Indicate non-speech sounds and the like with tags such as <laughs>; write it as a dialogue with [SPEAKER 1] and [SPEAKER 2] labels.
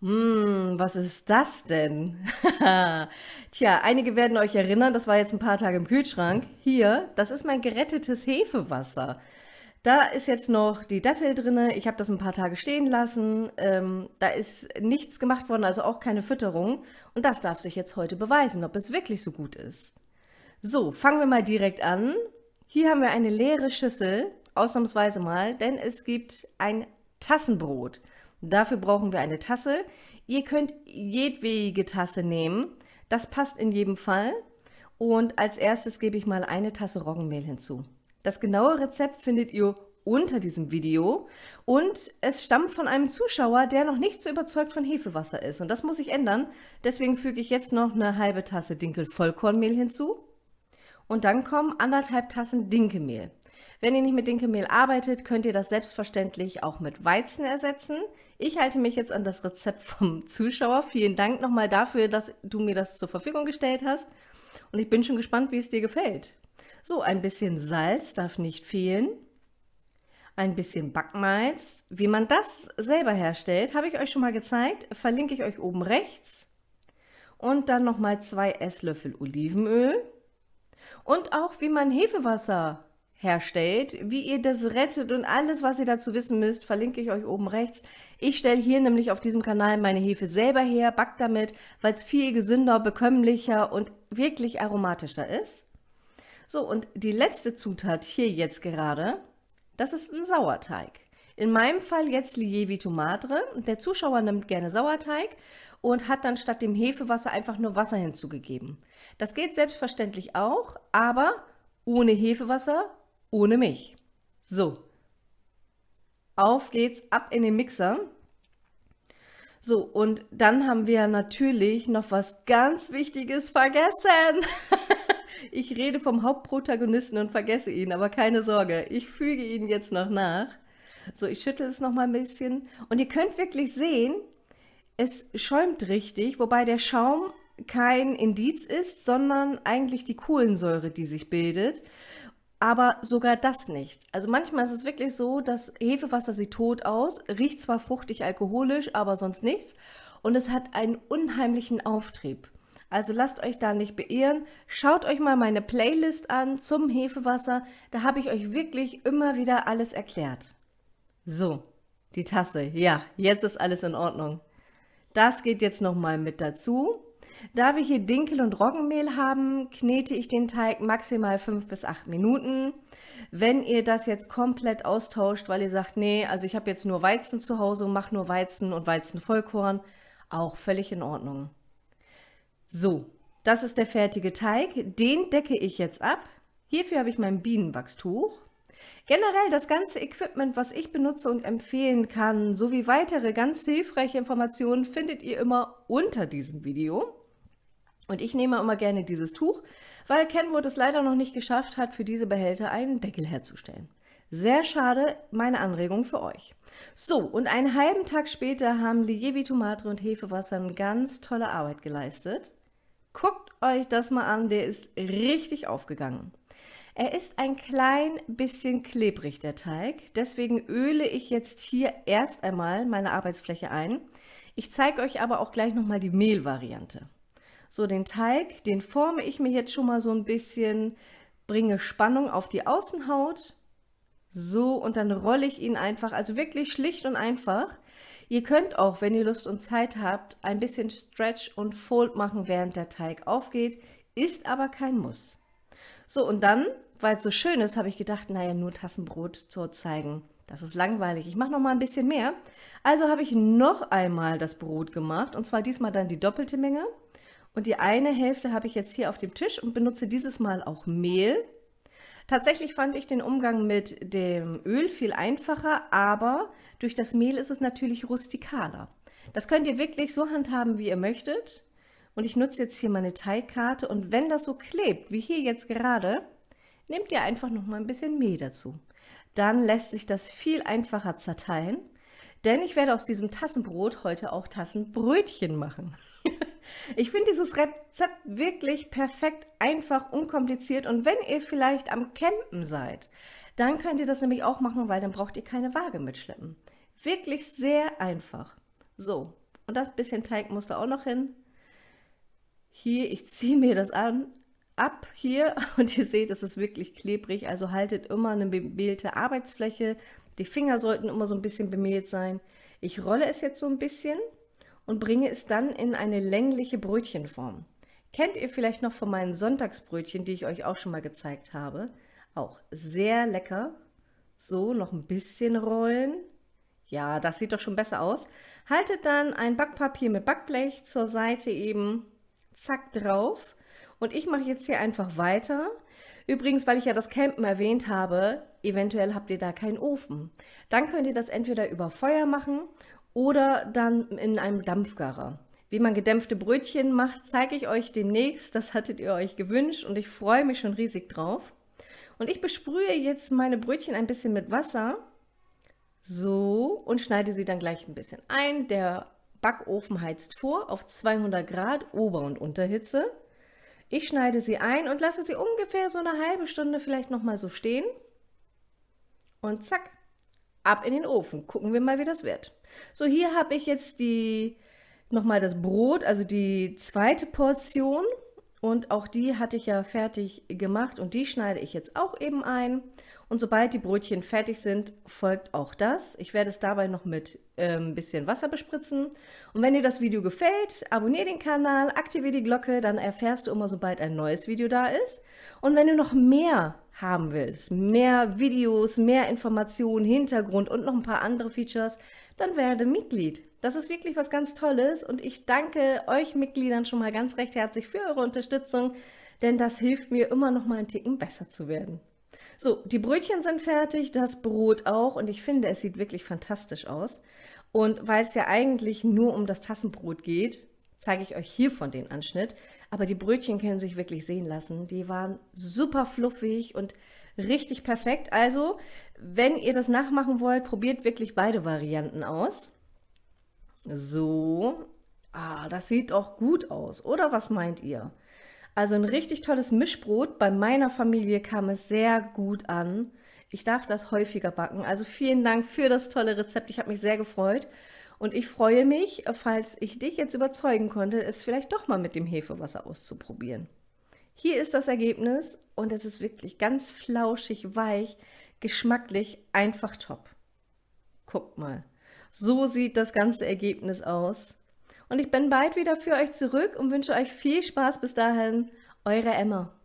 [SPEAKER 1] Hm, was ist das denn? <laughs> Tja, einige werden euch erinnern, das war jetzt ein paar Tage im Kühlschrank. Hier, das ist mein gerettetes Hefewasser. Da ist jetzt noch die Dattel drin. Ich habe das ein paar Tage stehen lassen. Ähm, da ist nichts gemacht worden, also auch keine Fütterung. Und das darf sich jetzt heute beweisen, ob es wirklich so gut ist. So, fangen wir mal direkt an. Hier haben wir eine leere Schüssel, ausnahmsweise mal, denn es gibt ein Tassenbrot. Dafür brauchen wir eine Tasse. Ihr könnt jedwege Tasse nehmen. Das passt in jedem Fall. Und als erstes gebe ich mal eine Tasse Roggenmehl hinzu. Das genaue Rezept findet ihr unter diesem Video und es stammt von einem Zuschauer, der noch nicht so überzeugt von Hefewasser ist und das muss ich ändern. Deswegen füge ich jetzt noch eine halbe Tasse Dinkel Vollkornmehl hinzu und dann kommen anderthalb Tassen Dinkelmehl. Wenn ihr nicht mit Dinkelmehl arbeitet, könnt ihr das selbstverständlich auch mit Weizen ersetzen. Ich halte mich jetzt an das Rezept vom Zuschauer. Vielen Dank nochmal dafür, dass du mir das zur Verfügung gestellt hast. Und ich bin schon gespannt, wie es dir gefällt. So, ein bisschen Salz darf nicht fehlen. Ein bisschen Backmalz. Wie man das selber herstellt, habe ich euch schon mal gezeigt. Verlinke ich euch oben rechts. Und dann nochmal zwei Esslöffel Olivenöl. Und auch wie man Hefewasser herstellt, wie ihr das rettet und alles, was ihr dazu wissen müsst, verlinke ich euch oben rechts. Ich stelle hier nämlich auf diesem Kanal meine Hefe selber her, back damit, weil es viel gesünder, bekömmlicher und wirklich aromatischer ist. So, und die letzte Zutat hier jetzt gerade, das ist ein Sauerteig. In meinem Fall jetzt Lievi Tomatre. Der Zuschauer nimmt gerne Sauerteig und hat dann statt dem Hefewasser einfach nur Wasser hinzugegeben. Das geht selbstverständlich auch, aber ohne Hefewasser ohne mich. So, auf geht's, ab in den Mixer. So, und dann haben wir natürlich noch was ganz Wichtiges vergessen. <laughs> ich rede vom Hauptprotagonisten und vergesse ihn, aber keine Sorge, ich füge ihn jetzt noch nach. So, ich schüttel es noch mal ein bisschen. Und ihr könnt wirklich sehen, es schäumt richtig, wobei der Schaum kein Indiz ist, sondern eigentlich die Kohlensäure, die sich bildet aber sogar das nicht. Also manchmal ist es wirklich so, dass Hefewasser sieht tot aus, riecht zwar fruchtig alkoholisch, aber sonst nichts und es hat einen unheimlichen Auftrieb. Also lasst euch da nicht beirren. Schaut euch mal meine Playlist an zum Hefewasser. Da habe ich euch wirklich immer wieder alles erklärt. So, die Tasse. Ja, jetzt ist alles in Ordnung. Das geht jetzt nochmal mit dazu. Da wir hier Dinkel und Roggenmehl haben, knete ich den Teig maximal 5 bis 8 Minuten. Wenn ihr das jetzt komplett austauscht, weil ihr sagt, nee, also ich habe jetzt nur Weizen zu Hause und mache nur Weizen und Weizenvollkorn, auch völlig in Ordnung. So, das ist der fertige Teig. Den decke ich jetzt ab. Hierfür habe ich mein Bienenwachstuch. Generell das ganze Equipment, was ich benutze und empfehlen kann, sowie weitere ganz hilfreiche Informationen findet ihr immer unter diesem Video. Und ich nehme immer gerne dieses Tuch, weil Kenwood es leider noch nicht geschafft hat, für diese Behälter einen Deckel herzustellen. Sehr schade, meine Anregung für euch. So, und einen halben Tag später haben Lievi Tomate und Hefewasser eine ganz tolle Arbeit geleistet. Guckt euch das mal an, der ist richtig aufgegangen. Er ist ein klein bisschen klebrig, der Teig. Deswegen öle ich jetzt hier erst einmal meine Arbeitsfläche ein. Ich zeige euch aber auch gleich nochmal die Mehlvariante. So, den Teig, den forme ich mir jetzt schon mal so ein bisschen, bringe Spannung auf die Außenhaut. So, und dann rolle ich ihn einfach, also wirklich schlicht und einfach. Ihr könnt auch, wenn ihr Lust und Zeit habt, ein bisschen Stretch und Fold machen, während der Teig aufgeht, ist aber kein Muss. So, und dann, weil es so schön ist, habe ich gedacht, naja, nur Tassenbrot zu zeigen. Das ist langweilig. Ich mache noch mal ein bisschen mehr. Also habe ich noch einmal das Brot gemacht, und zwar diesmal dann die doppelte Menge. Und die eine Hälfte habe ich jetzt hier auf dem Tisch und benutze dieses Mal auch Mehl. Tatsächlich fand ich den Umgang mit dem Öl viel einfacher, aber durch das Mehl ist es natürlich rustikaler. Das könnt ihr wirklich so handhaben, wie ihr möchtet. Und ich nutze jetzt hier meine Teigkarte und wenn das so klebt, wie hier jetzt gerade, nehmt ihr einfach noch mal ein bisschen Mehl dazu. Dann lässt sich das viel einfacher zerteilen, denn ich werde aus diesem Tassenbrot heute auch Tassenbrötchen machen. Ich finde dieses Rezept wirklich perfekt, einfach, unkompliziert und wenn ihr vielleicht am Campen seid, dann könnt ihr das nämlich auch machen, weil dann braucht ihr keine Waage mitschleppen. Wirklich sehr einfach. So, Und das bisschen Teig musste auch noch hin. Hier, ich ziehe mir das an, ab hier <laughs> und ihr seht, es ist wirklich klebrig. Also haltet immer eine bemehlte Arbeitsfläche. Die Finger sollten immer so ein bisschen bemehlt sein. Ich rolle es jetzt so ein bisschen und bringe es dann in eine längliche Brötchenform. Kennt ihr vielleicht noch von meinen Sonntagsbrötchen, die ich euch auch schon mal gezeigt habe? Auch sehr lecker. So, noch ein bisschen rollen. Ja, das sieht doch schon besser aus. Haltet dann ein Backpapier mit Backblech zur Seite eben, zack, drauf. Und ich mache jetzt hier einfach weiter. Übrigens, weil ich ja das Campen erwähnt habe, eventuell habt ihr da keinen Ofen. Dann könnt ihr das entweder über Feuer machen oder dann in einem Dampfgarer. Wie man gedämpfte Brötchen macht, zeige ich euch demnächst. Das hattet ihr euch gewünscht und ich freue mich schon riesig drauf. Und ich besprühe jetzt meine Brötchen ein bisschen mit Wasser. So, und schneide sie dann gleich ein bisschen ein. Der Backofen heizt vor auf 200 Grad Ober- und Unterhitze. Ich schneide sie ein und lasse sie ungefähr so eine halbe Stunde vielleicht noch mal so stehen. Und zack, ab in den Ofen. Gucken wir mal, wie das wird. So, hier habe ich jetzt die nochmal das Brot, also die zweite Portion. Und auch die hatte ich ja fertig gemacht und die schneide ich jetzt auch eben ein. Und sobald die Brötchen fertig sind, folgt auch das. Ich werde es dabei noch mit ein ähm, bisschen Wasser bespritzen. Und wenn dir das Video gefällt, abonniere den Kanal, aktiviere die Glocke, dann erfährst du immer, sobald ein neues Video da ist. Und wenn du noch mehr haben willst, mehr Videos, mehr Informationen, Hintergrund und noch ein paar andere Features, dann werde Mitglied. Das ist wirklich was ganz Tolles und ich danke euch Mitgliedern schon mal ganz recht herzlich für eure Unterstützung, denn das hilft mir immer noch mal einen Ticken besser zu werden. So, die Brötchen sind fertig, das Brot auch und ich finde, es sieht wirklich fantastisch aus. Und weil es ja eigentlich nur um das Tassenbrot geht, zeige ich euch hier von den Anschnitt. Aber die Brötchen können sich wirklich sehen lassen. Die waren super fluffig und richtig perfekt. Also, wenn ihr das nachmachen wollt, probiert wirklich beide Varianten aus. So, ah, das sieht auch gut aus, oder was meint ihr? Also ein richtig tolles Mischbrot. Bei meiner Familie kam es sehr gut an. Ich darf das häufiger backen. Also vielen Dank für das tolle Rezept. Ich habe mich sehr gefreut. Und ich freue mich, falls ich dich jetzt überzeugen konnte, es vielleicht doch mal mit dem Hefewasser auszuprobieren. Hier ist das Ergebnis und es ist wirklich ganz flauschig, weich, geschmacklich, einfach top. Guckt mal. So sieht das ganze Ergebnis aus. Und ich bin bald wieder für euch zurück und wünsche euch viel Spaß bis dahin. Eure Emma.